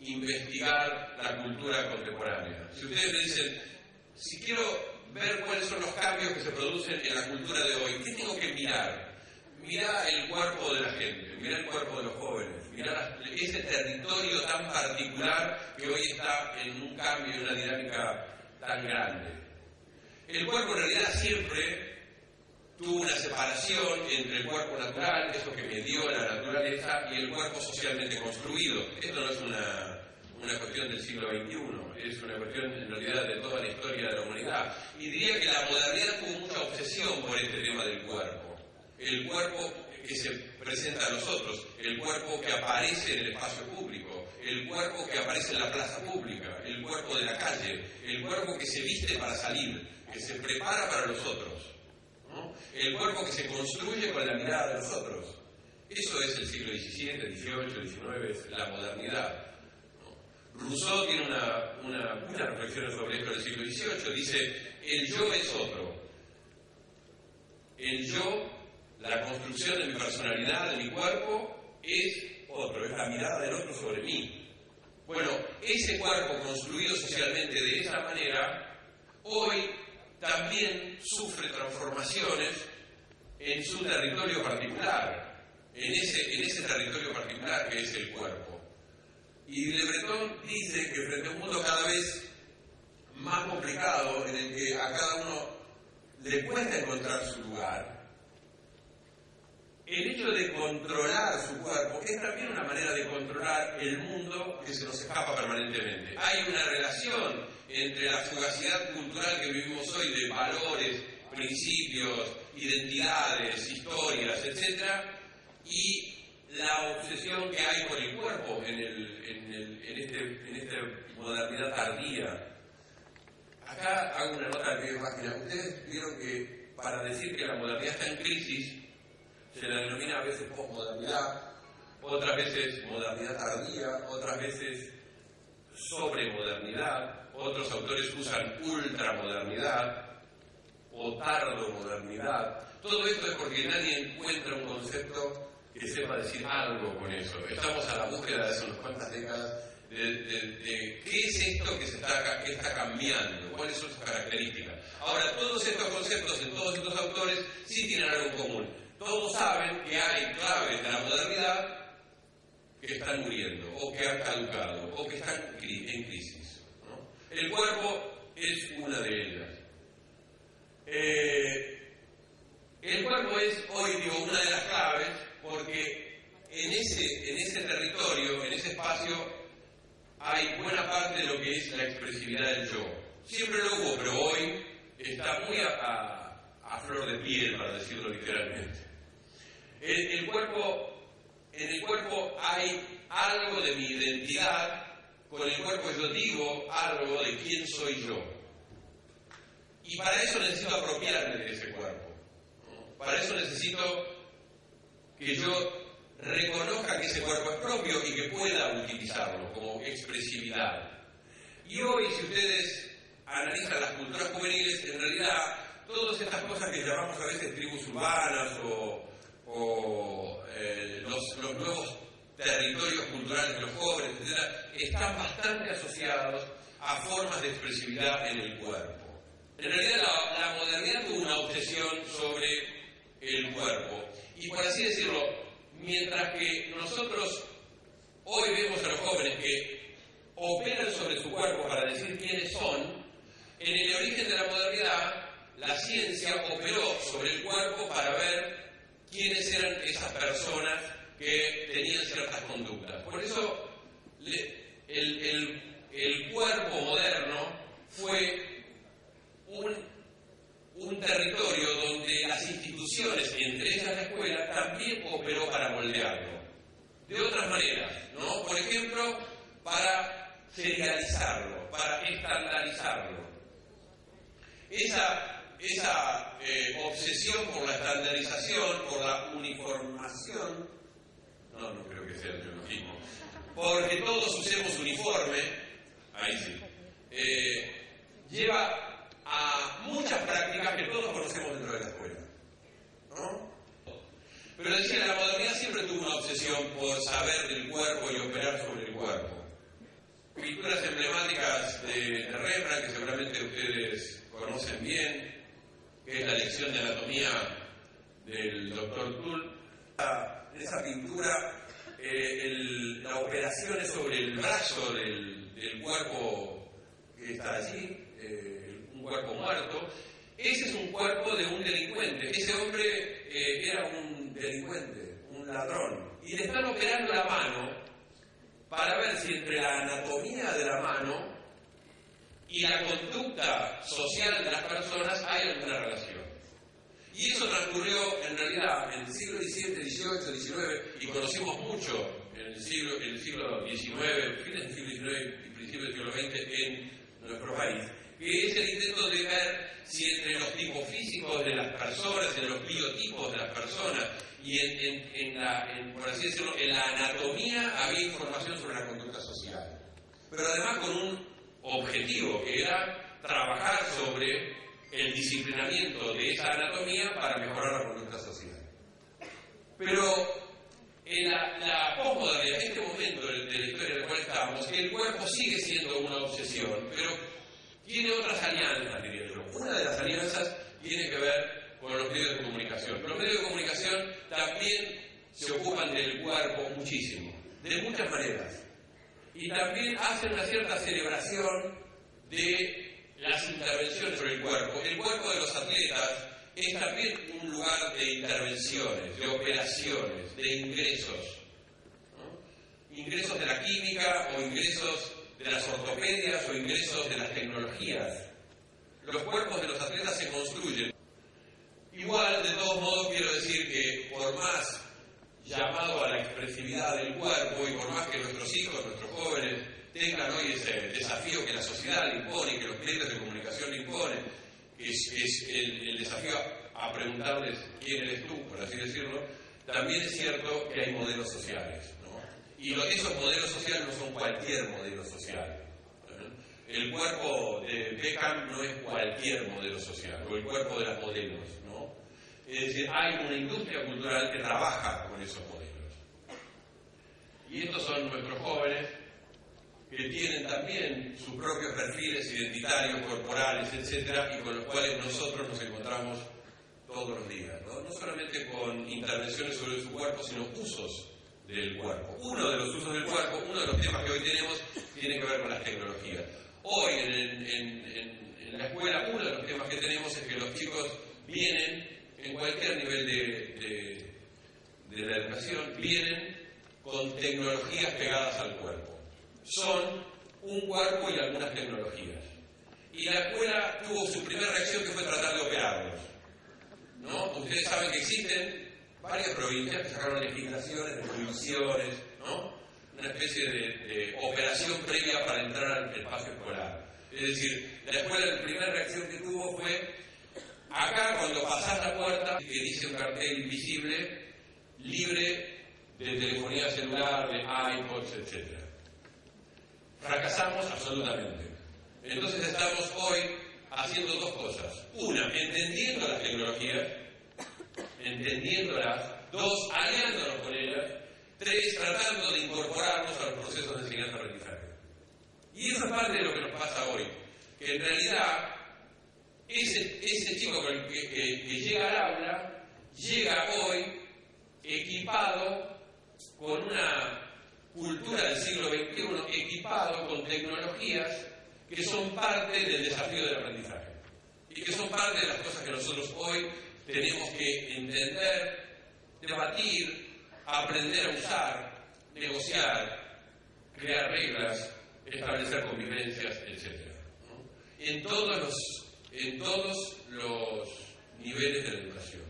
investigar la cultura contemporánea. Si ustedes me dicen, si quiero ver cuáles son los cambios que se producen en la cultura de hoy, ¿qué tengo que mirar? Mirá el cuerpo de la gente, mirá el cuerpo de los jóvenes, mirá ese territorio tan particular que hoy está en un cambio y una dinámica tan grande. El cuerpo en realidad siempre tuvo una separación entre el cuerpo natural, eso que me dio la naturaleza, y el cuerpo socialmente construido. Esto no es una, una cuestión del siglo XXI, es una cuestión en realidad de toda la historia de la humanidad. Y diría que la modernidad tuvo mucha obsesión por este tema del cuerpo el cuerpo que se presenta a nosotros, el cuerpo que aparece en el espacio público, el cuerpo que aparece en la plaza pública, el cuerpo de la calle, el cuerpo que se viste para salir, que se prepara para los otros, el cuerpo que se construye con la mirada de los otros. Eso es el siglo XVII, XVIII, XIX, la modernidad. Rousseau tiene una, una, reflexión sobre esto del siglo XVIII. Dice, el yo es otro. El yo la construcción de mi personalidad, de mi cuerpo, es otro, es la mirada del otro sobre mí. Bueno, ese cuerpo construido socialmente de esa manera, hoy también sufre transformaciones en su territorio particular, en ese, en ese territorio particular que es el cuerpo. Y Le Breton dice que frente a un mundo cada vez más complicado, en el que a cada uno le cuesta encontrar su lugar, el hecho de controlar su cuerpo es también una manera de controlar el mundo que se nos escapa permanentemente. Hay una relación entre la fugacidad cultural que vivimos hoy de valores, principios, identidades, historias, etc., y la obsesión que hay por el cuerpo en, este, en esta modernidad tardía. Acá hago una nota de página. Ustedes vieron que para decir que la modernidad está en crisis, se la denomina a veces posmodernidad, otras veces modernidad tardía, otras veces sobremodernidad, otros autores usan ultramodernidad o tardomodernidad. Todo esto es porque nadie encuentra un concepto que sepa decir algo con eso. Estamos a la búsqueda de hace unas cuantas décadas de, qué es esto que, se está, que está cambiando, cuáles son sus características. Ahora, todos estos conceptos en todos estos autores sí tienen algo en común todos saben que hay claves de la modernidad que están muriendo, o que han caducado, o que están en crisis. El cuerpo es una de ellas. Eh, el cuerpo es hoy digo, una de las claves porque en ese, en ese territorio, en ese espacio, hay buena parte de lo que es la expresividad del yo. Siempre lo hubo, pero hoy está muy a, flor de piel, para decirlo literalmente. El, cuerpo, en el cuerpo hay algo de mi identidad, con el cuerpo yo digo algo de quién soy yo. Y para eso necesito apropiarme de ese cuerpo. Para eso necesito que yo reconozca que ese cuerpo es propio y que pueda utilizarlo como expresividad. Y hoy, si ustedes analizan las culturas juveniles, en realidad todas estas cosas que llamamos a veces tribus urbanas o, eh, los, nuevos territorios culturales de los jóvenes, etc., están bastante asociados a formas de expresividad en el cuerpo. En realidad la, modernidad tuvo una obsesión sobre el cuerpo. Y por así decirlo, mientras que nosotros hoy vemos a los jóvenes que operan sobre su cuerpo para decir quiénes son, en el origen de la modernidad la ciencia operó sobre el cuerpo para ver quiénes eran esas personas que tenían ciertas conductas. Por eso el, cuerpo moderno fue un, un territorio donde las instituciones, entre ellas la escuela, también operó para moldearlo. De otras maneras, ¿no? Por ejemplo, para serializarlo, para estandarizarlo. Esa esa eh, obsesión por la estandarización, por la uniformación, no, no creo que sea el biologismo, porque todos usemos uniforme, ahí sí, eh, lleva a muchas prácticas que todos conocemos dentro de la escuela. ¿no? Pero decía, la modernidad siempre tuvo una obsesión por saber del cuerpo y operar sobre el cuerpo. Pinturas emblemáticas de, Rembrandt, que seguramente ustedes también, que es la lección de anatomía del doctor Tull. Esa pintura, eh, la operación es sobre el brazo del, cuerpo que está allí, eh, un cuerpo muerto. Ese es un cuerpo de un delincuente. Ese hombre eh, era un delincuente, un ladrón. Y le están operando la mano para ver si entre la anatomía de la mano y la conducta social de las personas hay alguna relación. Y eso transcurrió en realidad en el siglo XVII, XVIII, XIX y conocimos mucho en el siglo, en el siglo XIX, fines del siglo XIX y principios del siglo XX en nuestro país, que es el intento de ver si entre los tipos físicos de las personas, en los biotipos de las personas y en, la, por así decirlo, en la anatomía había información sobre la conducta social. Pero además con un objetivo, que era trabajar sobre el disciplinamiento de esa anatomía para mejorar la conducta social. Pero en la, la posmodernidad, en este momento de, la historia en el cual estamos, el cuerpo sigue siendo una obsesión, pero tiene otras alianzas, diría yo. Una de las alianzas tiene que ver con los medios de comunicación. Los medios de comunicación también se ocupan del cuerpo muchísimo, de muchas maneras y también hacen una cierta celebración de las intervenciones sobre el cuerpo. El cuerpo de los atletas es también un lugar de intervenciones, de operaciones, de ingresos. Ingresos de la química o ingresos de las ortopedias o ingresos de las tecnologías. Los cuerpos de los atletas se construyen. Igual, de todos modos, quiero decir que por más llamado a la expresividad del cuerpo y por más que nuestros hijos, nuestros jóvenes tengan hoy ese desafío que la sociedad le impone, que los medios de comunicación le imponen, que es, el, desafío a, preguntarles quién eres tú, por así decirlo, también es cierto que hay modelos sociales. Y esos modelos sociales no son cualquier modelo social. El cuerpo de Beckham no es cualquier modelo social, o el cuerpo de las modelos. Es decir, hay una industria cultural que trabaja con esos modelos. Y estos son nuestros jóvenes que tienen también sus propios perfiles identitarios, corporales, etcétera, y con los cuales nosotros nos encontramos todos los días. ¿no? solamente con intervenciones sobre su cuerpo, sino usos del cuerpo. Uno de los usos del cuerpo, uno de los temas que hoy tenemos, tiene que ver con las tecnologías. Hoy en, la escuela, uno de los temas que tenemos es que los chicos vienen en cualquier nivel de, la educación, vienen con tecnologías pegadas al cuerpo. Son un cuerpo y algunas tecnologías. Y la escuela tuvo su primera reacción que fue tratar de operarlos. ¿no? Ustedes saben que existen varias provincias que sacaron legislaciones prohibiciones, ¿no? una especie de, de, operación previa para entrar al espacio escolar. Es decir, la escuela la primera reacción que tuvo fue Acá cuando pasás la puerta, que dice un cartel invisible, libre de telefonía celular, de iPods, etc. Fracasamos absolutamente. Entonces estamos hoy haciendo dos cosas. Una, entendiendo las tecnologías, entendiéndolas. Dos, aliándonos con ellas. Tres, tratando de incorporarnos a los procesos de enseñanza-aprendizaje. Y eso es parte de lo que nos pasa hoy. Que en realidad ese, chico que, llega al aula llega hoy equipado con una cultura del siglo XXI, equipado con tecnologías que son parte del desafío del aprendizaje y que son parte de las cosas que nosotros hoy tenemos que entender, debatir, aprender a usar, negociar, crear reglas, establecer convivencias, etc. En todos los en todos los niveles de la educación.